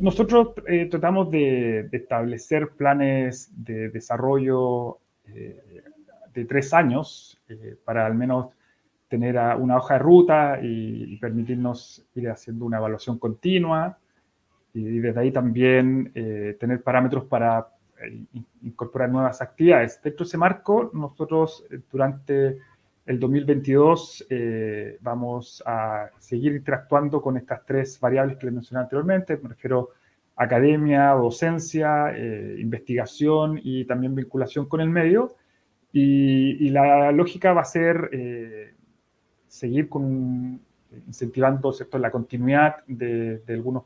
nosotros eh, tratamos de, establecer planes de desarrollo eh, de tres años eh, para al menos tener una hoja de ruta y, permitirnos ir haciendo una evaluación continua y, desde ahí también tener parámetros para incorporar nuevas actividades. Dentro de ese marco, nosotros durante el 2022 eh, vamos a seguir interactuando con estas tres variables que les mencioné anteriormente, me refiero a academia, docencia, eh, investigación y también vinculación con el medio. Y, la lógica va a ser eh, seguir con, incentivando la continuidad de, algunos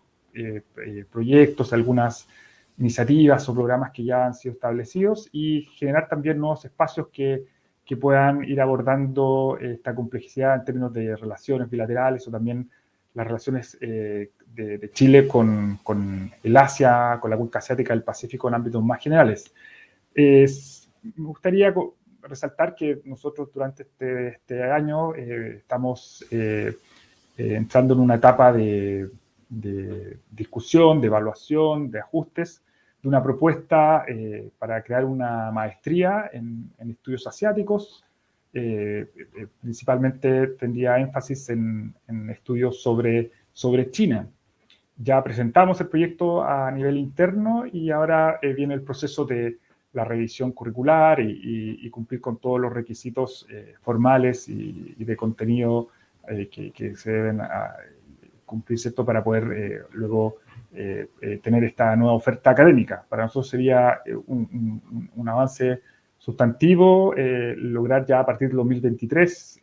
proyectos, algunas iniciativas o programas que ya han sido establecidos y generar también nuevos espacios que que puedan ir abordando esta complejidad en términos de relaciones bilaterales o también las relaciones eh, de, Chile con, el Asia, con la cuenca asiática del Pacífico en ámbitos más generales. me gustaría resaltar que nosotros durante este, este año eh, estamos eh, entrando en una etapa de, de, discusión, de evaluación, de ajustes de una propuesta eh, para crear una maestría en, estudios asiáticos. Eh, eh, principalmente tendría énfasis en, estudios sobre, sobre China. Ya presentamos el proyecto a nivel interno y ahora viene el proceso de la revisión curricular y, cumplir con todos los requisitos formales y, de contenido que, que, se deben a, cumplir ¿cierto? para poder luego eh, eh, tener esta nueva oferta académica. Para nosotros sería eh, un, avance sustantivo lograr ya a partir del 2023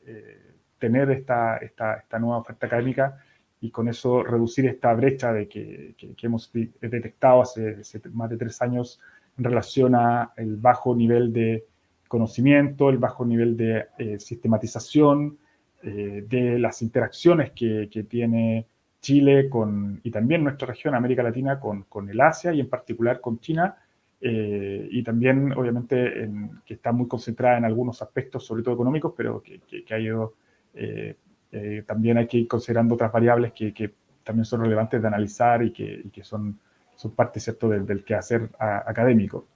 tener esta, esta, nueva oferta académica y con eso reducir esta brecha de que, que, hemos detectado hace, más de tres años en relación a el bajo nivel de conocimiento, el bajo nivel de sistematización, de las interacciones que, que tiene Chile con, y también nuestra región, América Latina, con, con el Asia y en particular con China, eh, y también obviamente que está muy concentrada en algunos aspectos, sobre todo económicos, pero que, que, ha ido, eh, también hay que ir considerando otras variables que, que también son relevantes de analizar y que, que son, son parte ¿cierto? Del, del quehacer académico.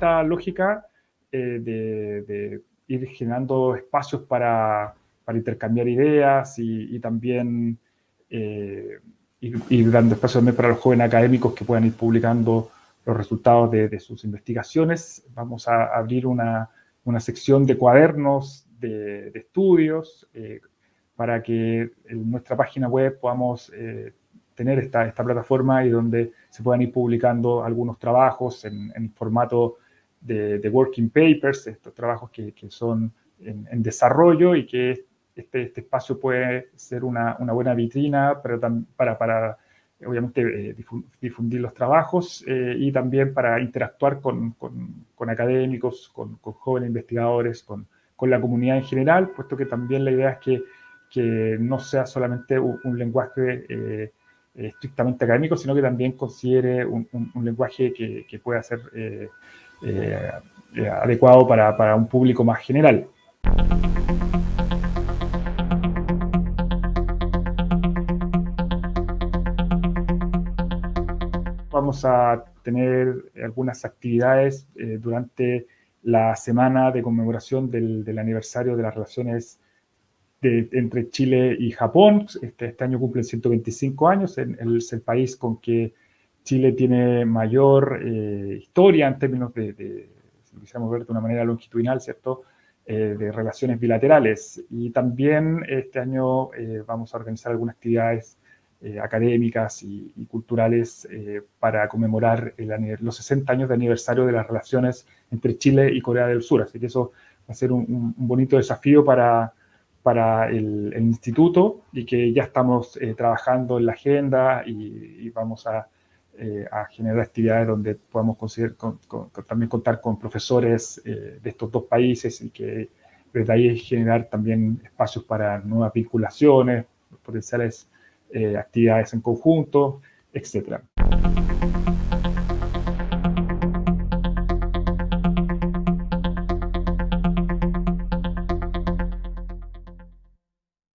esta lógica eh, de, ir generando espacios para, intercambiar ideas y, también eh, ir, dando espacios también para los jóvenes académicos que puedan ir publicando los resultados de, sus investigaciones. Vamos a abrir una, sección de cuadernos de, estudios eh, para que en nuestra página web podamos tener esta, esta plataforma y donde se puedan ir publicando algunos trabajos en, formato de, working papers, estos trabajos que, que son en, desarrollo y que este, este espacio puede ser una, una buena vitrina para, para, obviamente, eh, difundir los trabajos eh, y también para interactuar con, con, académicos, con, jóvenes investigadores, con, la comunidad en general, puesto que también la idea es que, que no sea solamente un, lenguaje eh, estrictamente académico, sino que también considere un, lenguaje que, que pueda ser eh, eh, adecuado para, para un público más general. Vamos a tener algunas actividades eh, durante la semana de conmemoración del, del aniversario de las relaciones de, entre Chile y Japón. Este, este año cumplen 125 años, es el país con que Chile tiene mayor eh, historia en términos de, si lo quisiéramos ver de una manera longitudinal, ¿cierto?, eh, de relaciones bilaterales. Y también este año eh, vamos a organizar algunas actividades académicas y, culturales para conmemorar los 60 años de aniversario de las relaciones entre Chile y Corea del Sur. Así que eso va a ser un, bonito desafío para, para el, instituto y que ya estamos trabajando en la agenda y vamos a eh, generar actividades donde podamos conseguir, también contar con profesores eh, de estos dos países y que desde ahí generar también espacios para nuevas vinculaciones, potenciales eh, actividades en conjunto, etcétera.